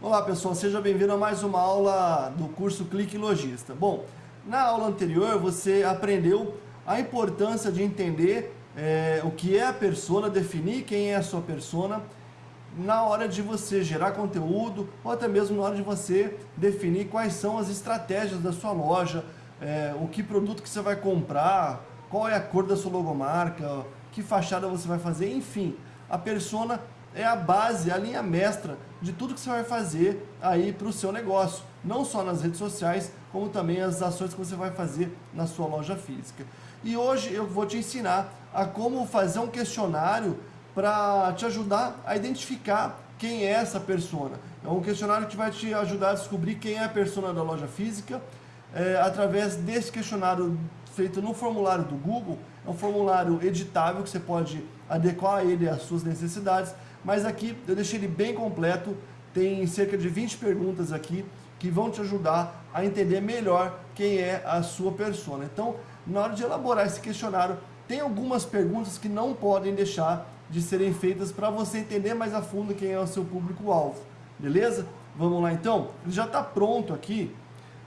Olá pessoal, seja bem-vindo a mais uma aula do curso Clique Logista. Bom, na aula anterior você aprendeu a importância de entender é, o que é a persona, definir quem é a sua persona na hora de você gerar conteúdo ou até mesmo na hora de você definir quais são as estratégias da sua loja, é, o que produto que você vai comprar, qual é a cor da sua logomarca, que fachada você vai fazer, enfim. A persona é a base, a linha mestra de tudo que você vai fazer aí para o seu negócio. Não só nas redes sociais, como também as ações que você vai fazer na sua loja física. E hoje eu vou te ensinar a como fazer um questionário para te ajudar a identificar quem é essa persona. É um questionário que vai te ajudar a descobrir quem é a persona da loja física é, através desse questionário feito no formulário do Google. É um formulário editável que você pode adequar ele às suas necessidades mas aqui eu deixei ele bem completo, tem cerca de 20 perguntas aqui que vão te ajudar a entender melhor quem é a sua persona. Então, na hora de elaborar esse questionário, tem algumas perguntas que não podem deixar de serem feitas para você entender mais a fundo quem é o seu público-alvo, beleza? Vamos lá então? Ele já está pronto aqui,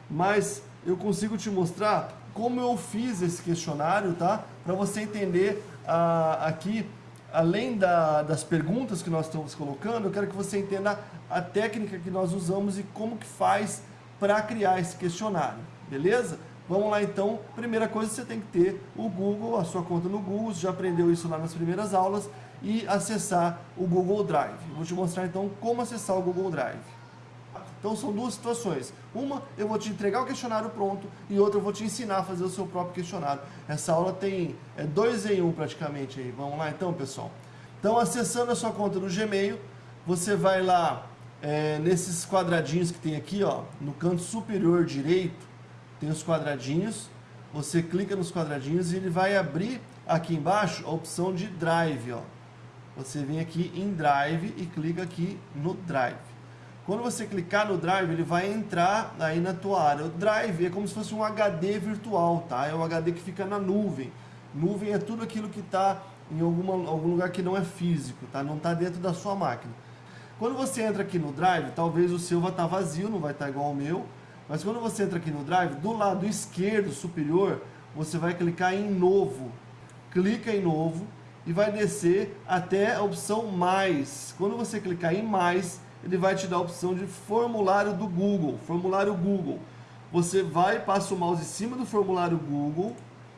mas eu consigo te mostrar como eu fiz esse questionário, tá? Para você entender ah, aqui além da, das perguntas que nós estamos colocando, eu quero que você entenda a técnica que nós usamos e como que faz para criar esse questionário, beleza? Vamos lá então, primeira coisa você tem que ter o Google, a sua conta no Google, você já aprendeu isso lá nas primeiras aulas, e acessar o Google Drive. Vou te mostrar então como acessar o Google Drive. Então são duas situações. Uma, eu vou te entregar o questionário pronto e outra, eu vou te ensinar a fazer o seu próprio questionário. Essa aula tem é, dois em um praticamente aí. Vamos lá então, pessoal. Então, acessando a sua conta no Gmail, você vai lá é, nesses quadradinhos que tem aqui, ó, no canto superior direito, tem os quadradinhos. Você clica nos quadradinhos e ele vai abrir aqui embaixo a opção de Drive, ó. Você vem aqui em Drive e clica aqui no Drive. Quando você clicar no Drive, ele vai entrar aí na tua área. O Drive é como se fosse um HD virtual, tá? É um HD que fica na nuvem. Nuvem é tudo aquilo que está em alguma, algum lugar que não é físico, tá? Não está dentro da sua máquina. Quando você entra aqui no Drive, talvez o seu vai estar tá vazio, não vai estar tá igual ao meu, mas quando você entra aqui no Drive, do lado esquerdo superior, você vai clicar em Novo. Clica em Novo e vai descer até a opção Mais. Quando você clicar em Mais, ele vai te dar a opção de formulário do Google, formulário Google. Você vai, passa o mouse em cima do formulário Google,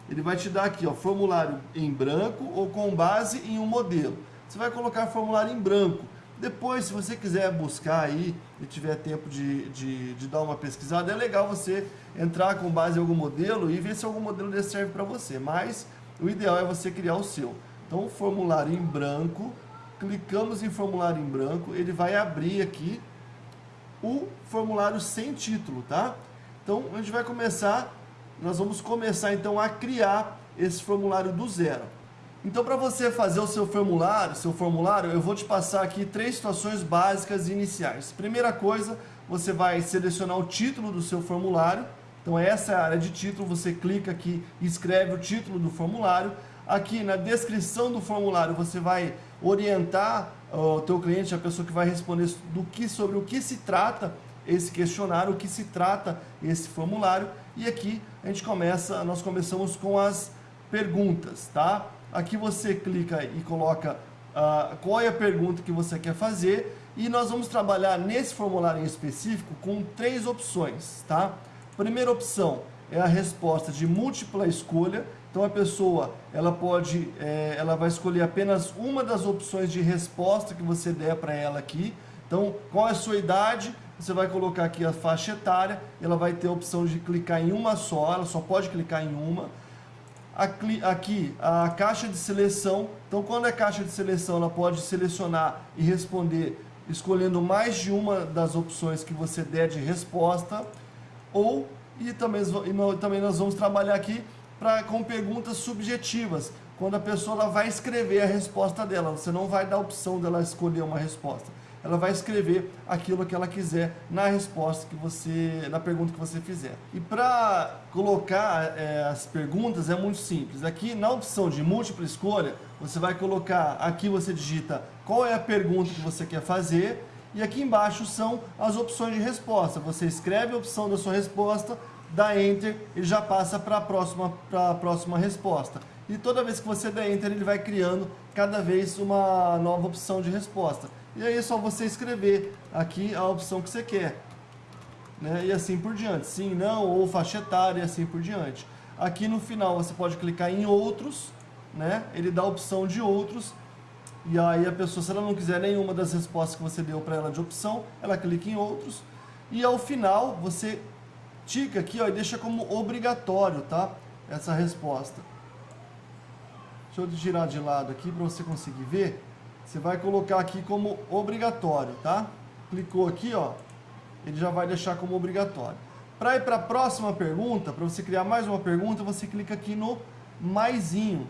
ele vai te dar aqui, ó, formulário em branco ou com base em um modelo. Você vai colocar formulário em branco. Depois, se você quiser buscar aí e tiver tempo de, de, de dar uma pesquisada, é legal você entrar com base em algum modelo e ver se algum modelo desse serve para você. Mas o ideal é você criar o seu. Então, formulário em branco, clicamos em formulário em branco, ele vai abrir aqui o formulário sem título, tá? Então, a gente vai começar, nós vamos começar então a criar esse formulário do zero. Então, para você fazer o seu formulário, seu formulário, eu vou te passar aqui três situações básicas iniciais. Primeira coisa, você vai selecionar o título do seu formulário. Então, essa é a área de título, você clica aqui e escreve o título do formulário. Aqui na descrição do formulário, você vai orientar o teu cliente, a pessoa que vai responder do que, sobre o que se trata esse questionário, o que se trata esse formulário. E aqui a gente começa, nós começamos com as perguntas, tá? Aqui você clica e coloca uh, qual é a pergunta que você quer fazer e nós vamos trabalhar nesse formulário em específico com três opções, tá? Primeira opção é a resposta de múltipla escolha, então a pessoa, ela pode, é, ela vai escolher apenas uma das opções de resposta que você der para ela aqui. Então, qual é a sua idade? Você vai colocar aqui a faixa etária, ela vai ter a opção de clicar em uma só, ela só pode clicar em uma. Aqui, a caixa de seleção, então quando é caixa de seleção, ela pode selecionar e responder escolhendo mais de uma das opções que você der de resposta, ou, e também, e também nós vamos trabalhar aqui pra, com perguntas subjetivas, quando a pessoa vai escrever a resposta dela, você não vai dar a opção dela escolher uma resposta. Ela vai escrever aquilo que ela quiser na resposta que você, na pergunta que você fizer. E para colocar é, as perguntas é muito simples. Aqui na opção de múltipla escolha, você vai colocar, aqui você digita qual é a pergunta que você quer fazer E aqui embaixo são as opções de resposta. Você escreve a opção da sua resposta, dá Enter e já passa para a próxima, próxima resposta. E toda vez que você der Enter, ele vai criando cada vez uma nova opção de resposta. E aí é só você escrever aqui a opção que você quer. Né? E assim por diante. Sim, não, ou faixa etária e assim por diante. Aqui no final você pode clicar em outros, né? ele dá a opção de outros e aí a pessoa, se ela não quiser nenhuma das respostas que você deu para ela de opção, ela clica em outros. E ao final, você tica aqui ó, e deixa como obrigatório, tá? Essa resposta. Deixa eu tirar de lado aqui para você conseguir ver. Você vai colocar aqui como obrigatório, tá? Clicou aqui, ó, ele já vai deixar como obrigatório. Para ir para a próxima pergunta, para você criar mais uma pergunta, você clica aqui no maisinho.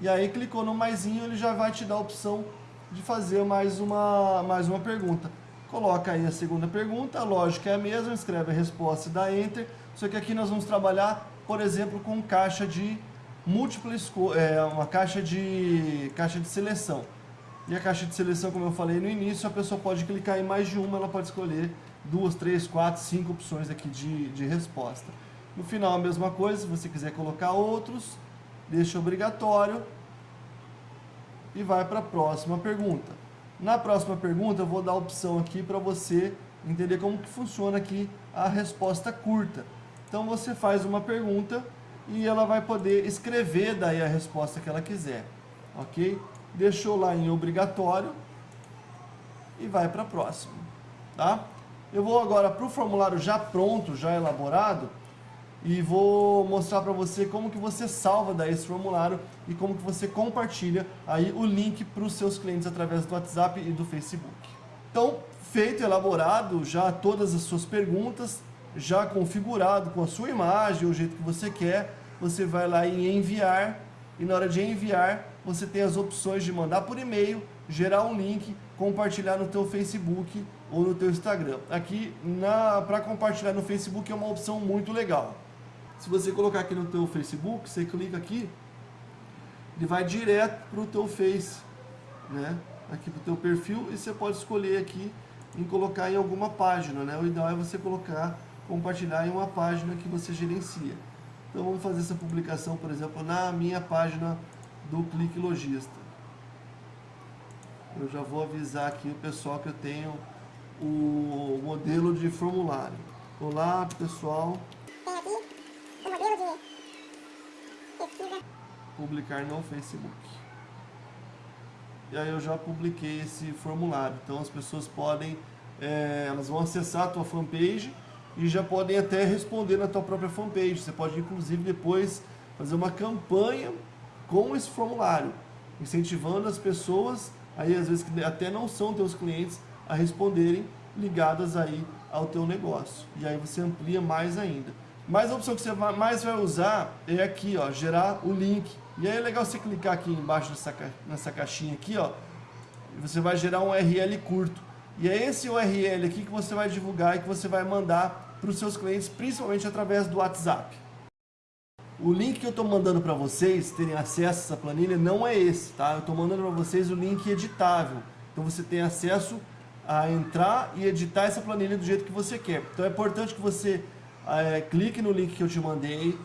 E aí clicou no maisinho, ele já vai te dar a opção de fazer mais uma, mais uma pergunta. Coloca aí a segunda pergunta, a lógica é a mesma, escreve a resposta e dá Enter. Só que aqui nós vamos trabalhar, por exemplo, com caixa de múltiplas, é, uma caixa de, caixa de seleção. E a caixa de seleção, como eu falei no início, a pessoa pode clicar em mais de uma, ela pode escolher duas, três, quatro, cinco opções aqui de, de resposta. No final a mesma coisa, se você quiser colocar outros, deixa obrigatório e vai para a próxima pergunta. Na próxima pergunta eu vou dar a opção aqui para você entender como que funciona aqui a resposta curta. Então você faz uma pergunta e ela vai poder escrever daí a resposta que ela quiser, ok? Deixou lá em obrigatório e vai para a próxima, tá? Eu vou agora para o formulário já pronto, já elaborado, e vou mostrar para você como que você salva daí esse formulário e como que você compartilha aí o link para os seus clientes através do WhatsApp e do Facebook. Então, feito, elaborado já todas as suas perguntas, já configurado com a sua imagem, o jeito que você quer, você vai lá em enviar e na hora de enviar você tem as opções de mandar por e-mail, gerar um link, compartilhar no teu Facebook ou no teu Instagram. Aqui para compartilhar no Facebook é uma opção muito legal. Se você colocar aqui no teu Facebook, você clica aqui, ele vai direto para o teu Face, né? Aqui para o teu perfil e você pode escolher aqui em colocar em alguma página, né? O ideal é você colocar, compartilhar em uma página que você gerencia. Então vamos fazer essa publicação, por exemplo, na minha página do Clique Logista. Eu já vou avisar aqui o pessoal que eu tenho o modelo de formulário. Olá pessoal, publicar no Facebook. E aí eu já publiquei esse formulário. Então as pessoas podem, é, elas vão acessar a tua fanpage e já podem até responder na tua própria fanpage. Você pode inclusive depois fazer uma campanha com esse formulário, incentivando as pessoas, aí às vezes que até não são teus clientes, a responderem ligadas aí ao teu negócio. E aí você amplia mais ainda. Mas a opção que você mais vai usar é aqui, ó, gerar o link. E aí é legal você clicar aqui embaixo nessa, nessa caixinha aqui, ó, e você vai gerar um URL curto. E é esse URL aqui que você vai divulgar e que você vai mandar para os seus clientes, principalmente através do WhatsApp. O link que eu estou mandando para vocês terem acesso a essa planilha não é esse, tá? Eu estou mandando para vocês o link editável. Então você tem acesso a entrar e editar essa planilha do jeito que você quer. Então é importante que você é, clique no link que eu te mandei,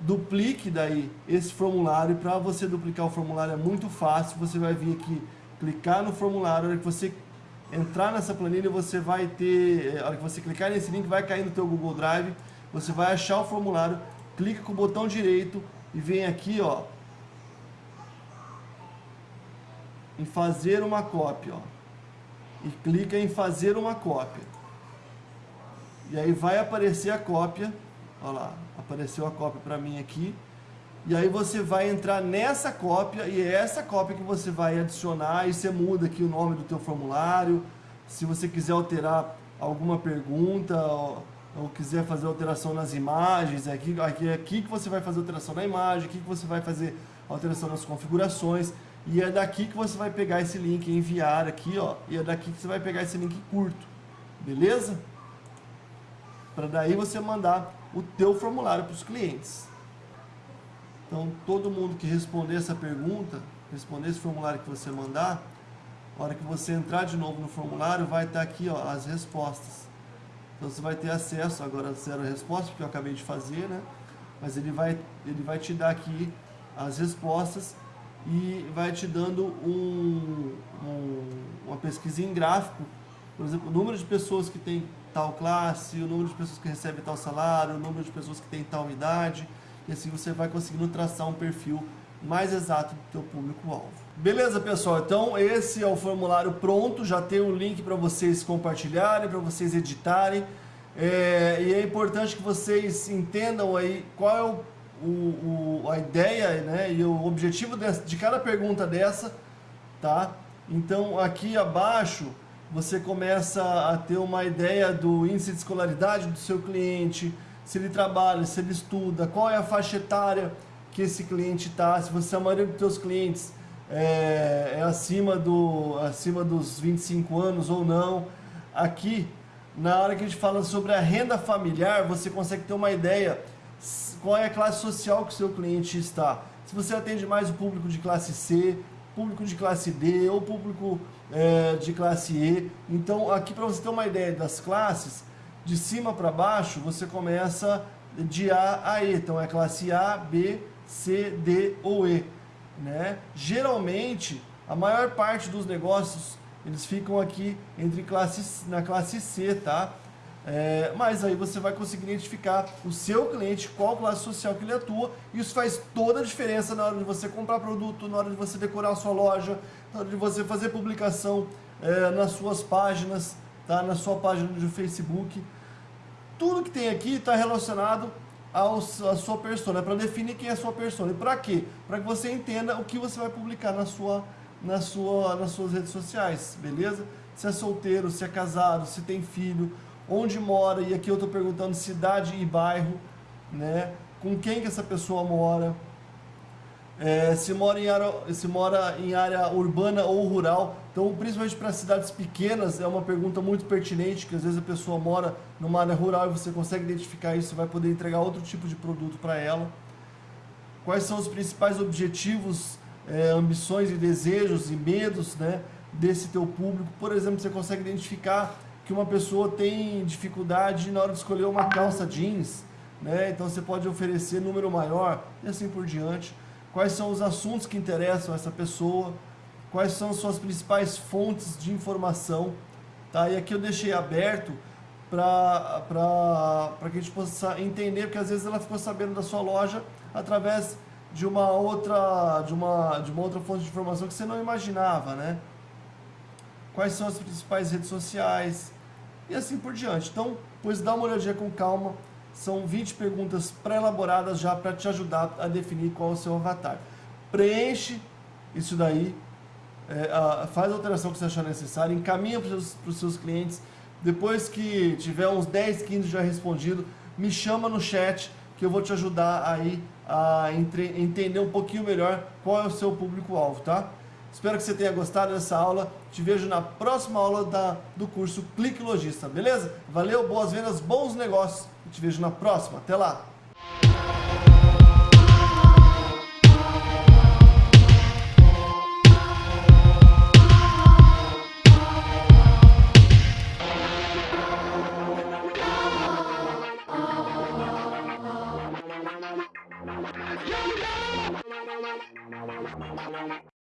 duplique daí esse formulário. Para você duplicar o formulário é muito fácil. Você vai vir aqui, clicar no formulário. A hora que você entrar nessa planilha, você vai ter... A hora que você clicar nesse link, vai cair no teu Google Drive. Você vai achar o formulário, clica com o botão direito e vem aqui, ó, em fazer uma cópia, ó. E clica em fazer uma cópia. E aí vai aparecer a cópia. Olha lá, apareceu a cópia para mim aqui. E aí você vai entrar nessa cópia e é essa cópia que você vai adicionar e você muda aqui o nome do teu formulário. Se você quiser alterar alguma pergunta ou, ou quiser fazer alteração nas imagens, é aqui, aqui, é aqui que você vai fazer alteração na imagem, aqui que você vai fazer alteração nas configurações. E é daqui que você vai pegar esse link enviar aqui, ó. E é daqui que você vai pegar esse link curto. Beleza? para daí você mandar o teu formulário para os clientes. Então, todo mundo que responder essa pergunta, responder esse formulário que você mandar, a hora que você entrar de novo no formulário, vai estar aqui ó, as respostas. Então você vai ter acesso, agora zero respostas, porque eu acabei de fazer, né? Mas ele vai, ele vai te dar aqui as respostas e vai te dando um, um, uma pesquisa em gráfico, por exemplo, o número de pessoas que tem tal classe, o número de pessoas que recebem tal salário, o número de pessoas que tem tal idade, e assim você vai conseguindo traçar um perfil mais exato do teu público-alvo. Beleza, pessoal? Então esse é o formulário pronto, já tem o um link para vocês compartilharem, para vocês editarem. É, e é importante que vocês entendam aí qual é o, o, o, a ideia né, e o objetivo de, de cada pergunta dessa, tá? Então aqui abaixo você começa a ter uma ideia do índice de escolaridade do seu cliente, se ele trabalha, se ele estuda, qual é a faixa etária que esse cliente está, se você a maioria dos seus clientes é, é, acima, do, acima dos 25 anos ou não. Aqui, na hora que a gente fala sobre a renda familiar, você consegue ter uma ideia qual é a classe social que o seu cliente está. Se você atende mais o público de classe C, público de classe D ou público é, de classe E. Então, aqui para você ter uma ideia das classes, de cima para baixo, você começa de A a E. Então, é classe A, B, C, D ou E. Né? Geralmente, a maior parte dos negócios, eles ficam aqui entre classe, na classe C, tá? É, mas aí você vai conseguir identificar o seu cliente, qual classe social que ele atua. Isso faz toda a diferença na hora de você comprar produto, na hora de você decorar a sua loja, na hora de você fazer publicação é, nas suas páginas, tá? na sua página do Facebook. Tudo que tem aqui está relacionado ao, à sua persona, para definir quem é a sua persona. E para quê? Para que você entenda o que você vai publicar na sua, na sua, nas suas redes sociais, beleza? Se é solteiro, se é casado, se tem filho, onde mora, e aqui eu estou perguntando cidade e bairro, né? com quem que essa pessoa mora, é, se, mora em área, se mora em área urbana ou rural. Então, principalmente para cidades pequenas, é uma pergunta muito pertinente, que às vezes a pessoa mora numa área rural e você consegue identificar isso, e vai poder entregar outro tipo de produto para ela. Quais são os principais objetivos, é, ambições e desejos e medos né, desse teu público? Por exemplo, você consegue identificar que uma pessoa tem dificuldade na hora de escolher uma calça jeans, né? então você pode oferecer número maior e assim por diante. Quais são os assuntos que interessam essa pessoa, quais são as suas principais fontes de informação. Tá? E aqui eu deixei aberto para que a gente possa entender, porque às vezes ela ficou sabendo da sua loja através de uma outra, de uma, de uma outra fonte de informação que você não imaginava, né? Quais são as principais redes sociais, e assim por diante. Então, pois dá uma olhadinha com calma, são 20 perguntas pré-elaboradas já para te ajudar a definir qual é o seu avatar. Preenche isso daí, é, a, faz a alteração que você achar necessária, encaminha para os seus, clientes, depois que tiver uns 10, 15 já respondido, me chama no chat que eu vou te ajudar aí a entre, entender um pouquinho melhor qual é o seu público-alvo, tá? Espero que você tenha gostado dessa aula. Te vejo na próxima aula da, do curso Clique Logista, beleza? Valeu, boas vendas, bons negócios. Te vejo na próxima. Até lá!